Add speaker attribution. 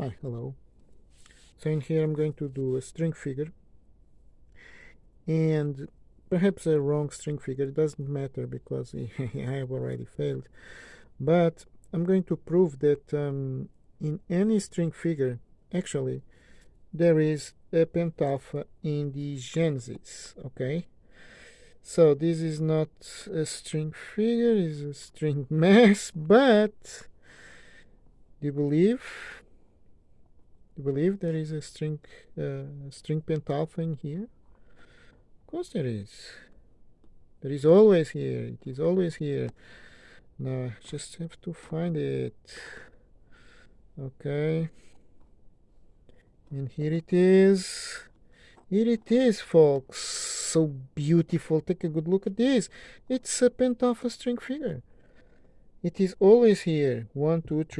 Speaker 1: Hi, hello. So in here I'm going to do a string figure and perhaps a wrong string figure. It doesn't matter because I have already failed. But I'm going to prove that um, in any string figure, actually, there is a pentalpha in the genesis, okay? So this is not a string figure, it's a string mass, but do you believe? You believe there is a string uh, string pentalpha in here? Of course there is. There is always here. It is always here. Now I just have to find it. Okay. And here it is. Here it is, folks. So beautiful. Take a good look at this. It's a pentalpha string figure. It is always here. One, two, three.